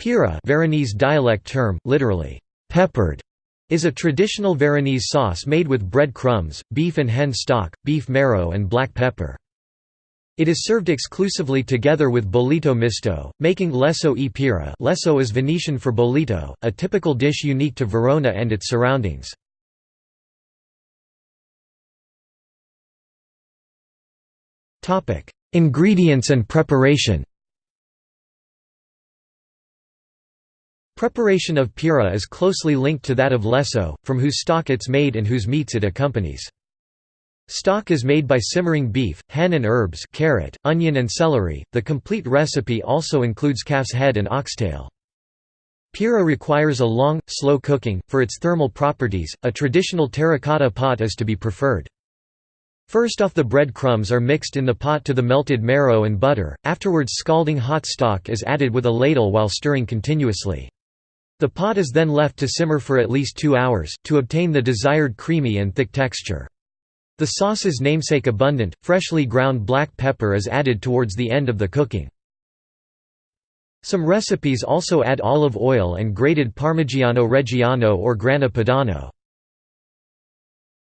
Pearà Veronese dialect term, literally, peppered, is a traditional Veronese sauce made with bread crumbs, beef and hen stock, beef marrow and black pepper. It is served exclusively together with bollito misto, making lesso e pearà lesso is Venetian for bollito, a typical dish unique to Verona and its surroundings. Ingredients and preparation Preparation of pearà is closely linked to that of lesso, from whose stock it's made and whose meats it accompanies. Stock is made by simmering beef, hen and herbs carrot, onion and celery. The complete recipe also includes calf's head and oxtail. Pearà requires a long, slow cooking. For its thermal properties, a traditional terracotta pot is to be preferred. First off the bread crumbs are mixed in the pot to the melted marrow and butter, afterwards scalding hot stock is added with a ladle while stirring continuously. The pot is then left to simmer for at least two hours, to obtain the desired creamy and thick texture. The sauce's namesake abundant, freshly ground black pepper is added towards the end of the cooking. Some recipes also add olive oil and grated Parmigiano Reggiano or Grana Padano.